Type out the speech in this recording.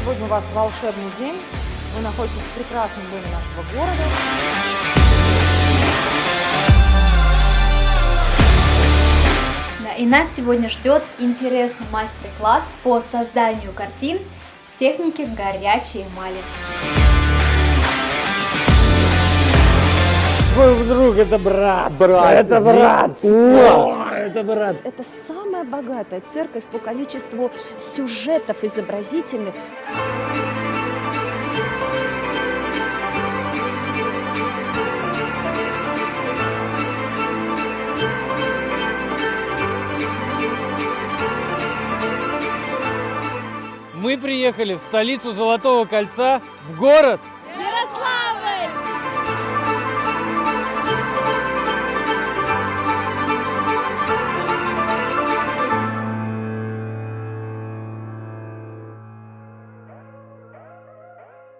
Сегодня у вас волшебный день. Вы находитесь в прекрасном доме нашего города. Да, и нас сегодня ждет интересный мастер-класс по созданию картин в технике горячей эмали. Твой друг это брат. Брат. Это брат. О, это брат. Это самая богатая церковь по количеству сюжетов изобразительных. Мы приехали в столицу Золотого кольца, в город